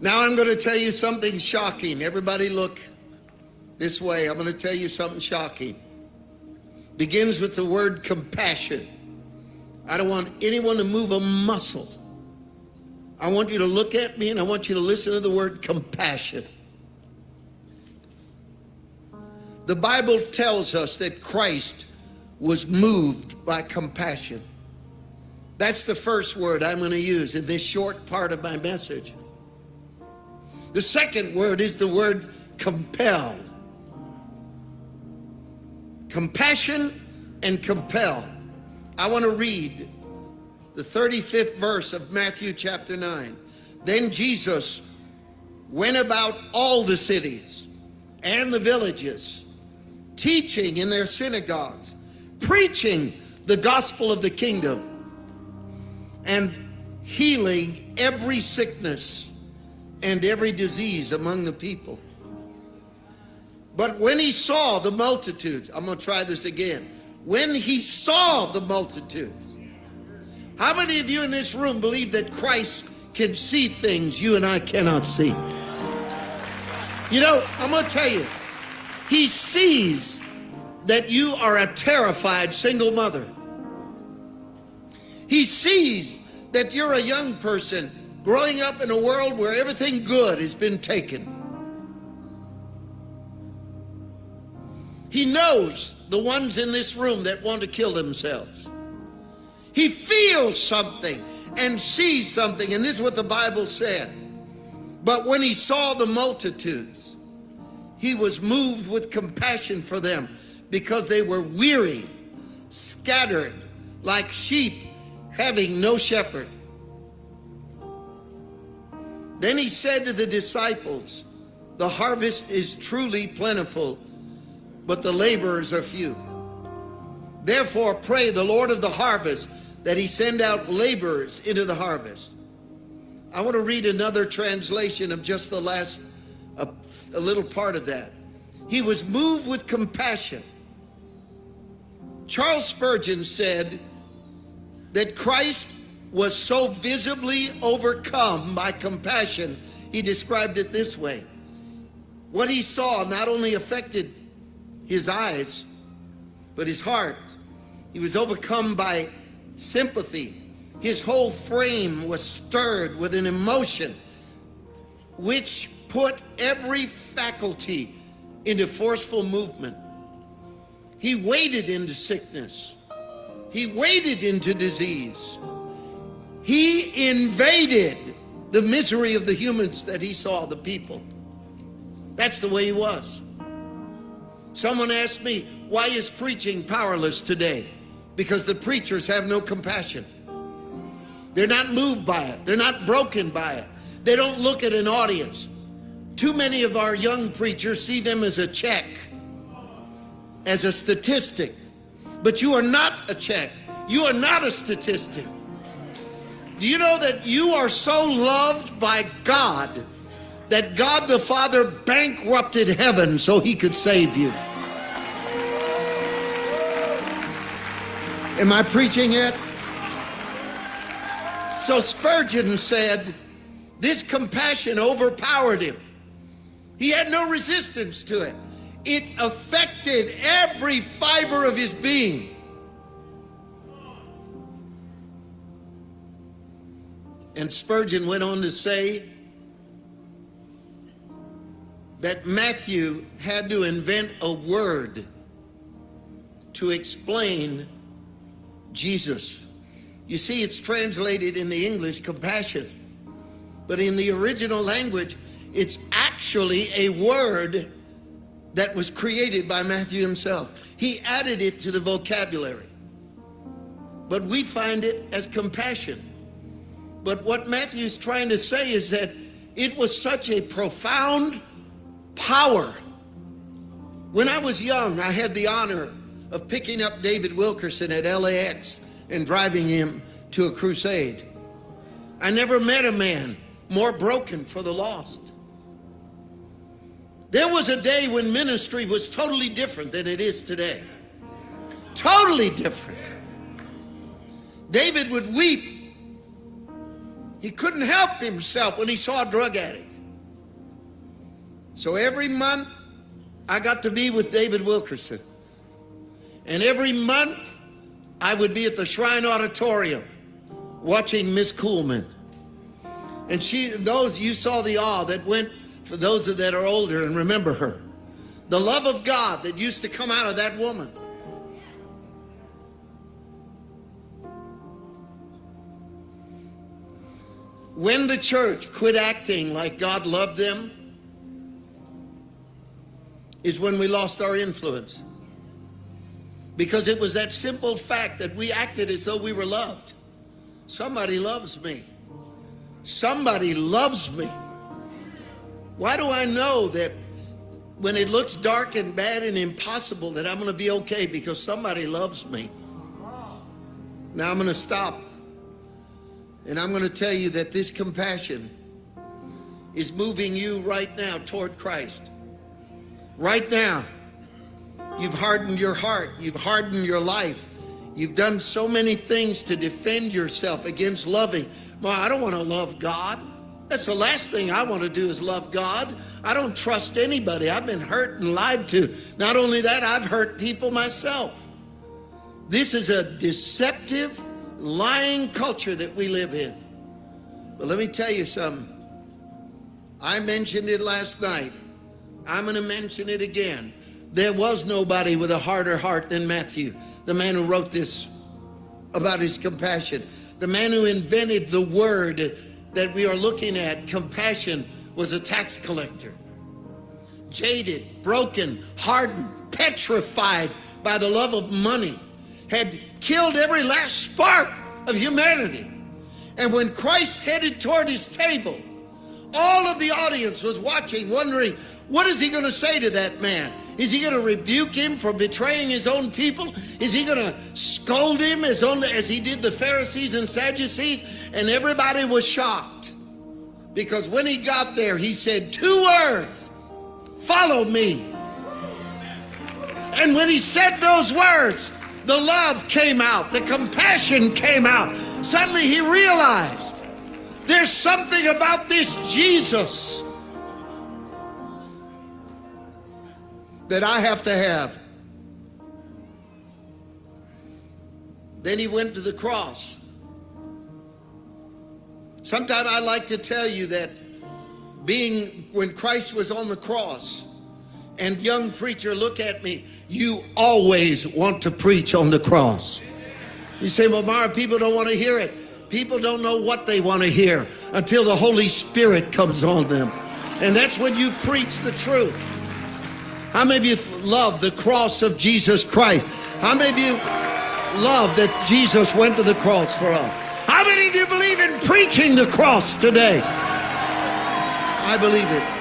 Now I'm going to tell you something shocking. Everybody look this way. I'm going to tell you something shocking. Begins with the word compassion. I don't want anyone to move a muscle. I want you to look at me and I want you to listen to the word compassion. The Bible tells us that Christ was moved by compassion. That's the first word I'm going to use in this short part of my message. The second word is the word compel. Compassion and compel. I want to read the 35th verse of Matthew chapter 9. Then Jesus went about all the cities and the villages, teaching in their synagogues, preaching the gospel of the kingdom, and healing every sickness and every disease among the people. But when he saw the multitudes, I'm going to try this again. When he saw the multitudes, how many of you in this room believe that Christ can see things you and I cannot see? You know, I'm going to tell you, he sees that you are a terrified single mother. He sees that you're a young person growing up in a world where everything good has been taken. He knows the ones in this room that want to kill themselves. He feels something and sees something, and this is what the Bible said. But when he saw the multitudes, he was moved with compassion for them because they were weary, scattered like sheep having no shepherd. Then he said to the disciples, The harvest is truly plentiful, but the laborers are few. Therefore, pray the Lord of the harvest that he send out laborers into the harvest. I want to read another translation of just the last, a, a little part of that. He was moved with compassion. Charles Spurgeon said that Christ was so visibly overcome by compassion, he described it this way. What he saw not only affected his eyes, but his heart. He was overcome by sympathy. His whole frame was stirred with an emotion which put every faculty into forceful movement. He waded into sickness. He waded into disease. He invaded the misery of the humans that he saw, the people. That's the way he was. Someone asked me, why is preaching powerless today? Because the preachers have no compassion. They're not moved by it. They're not broken by it. They don't look at an audience. Too many of our young preachers see them as a check, as a statistic. But you are not a check. You are not a statistic. Do you know that you are so loved by God that God the Father bankrupted heaven so he could save you? Am I preaching it? So Spurgeon said, this compassion overpowered him. He had no resistance to it. It affected every fiber of his being. And Spurgeon went on to say that Matthew had to invent a word to explain Jesus. You see, it's translated in the English compassion, but in the original language, it's actually a word that was created by Matthew himself. He added it to the vocabulary, but we find it as compassion. But what Matthew's trying to say is that it was such a profound power. When I was young, I had the honor of picking up David Wilkerson at LAX and driving him to a crusade. I never met a man more broken for the lost. There was a day when ministry was totally different than it is today. Totally different. David would weep He couldn't help himself when he saw a drug addict. So every month, I got to be with David Wilkerson. And every month, I would be at the Shrine Auditorium watching Miss Kuhlman. And she, those, you saw the awe that went for those of that are older and remember her. The love of God that used to come out of that woman. When the church quit acting like God loved them, is when we lost our influence. Because it was that simple fact that we acted as though we were loved. Somebody loves me. Somebody loves me. Why do I know that when it looks dark and bad and impossible that I'm going to be okay because somebody loves me? Now I'm going to stop and I'm going to tell you that this compassion is moving you right now toward Christ. Right now, you've hardened your heart, you've hardened your life. You've done so many things to defend yourself against loving. Well, I don't want to love God. That's the last thing I want to do is love God. I don't trust anybody. I've been hurt and lied to. Not only that, I've hurt people myself. This is a deceptive lying culture that we live in. But let me tell you something. I mentioned it last night. I'm going to mention it again. There was nobody with a harder heart than Matthew, the man who wrote this about his compassion. The man who invented the word that we are looking at, compassion, was a tax collector. Jaded, broken, hardened, petrified by the love of money had killed every last spark of humanity. And when Christ headed toward his table, all of the audience was watching, wondering, what is he going to say to that man? Is he going to rebuke him for betraying his own people? Is he going to scold him as, only, as he did the Pharisees and Sadducees? And everybody was shocked because when he got there, he said two words, follow me. And when he said those words, the love came out, the compassion came out. Suddenly he realized there's something about this Jesus that I have to have. Then he went to the cross. Sometimes I like to tell you that being when Christ was on the cross, and young preacher, look at me. You always want to preach on the cross. You say, well, Mara, people don't want to hear it. People don't know what they want to hear until the Holy Spirit comes on them. And that's when you preach the truth. How many of you love the cross of Jesus Christ? How many of you love that Jesus went to the cross for us? How many of you believe in preaching the cross today? I believe it.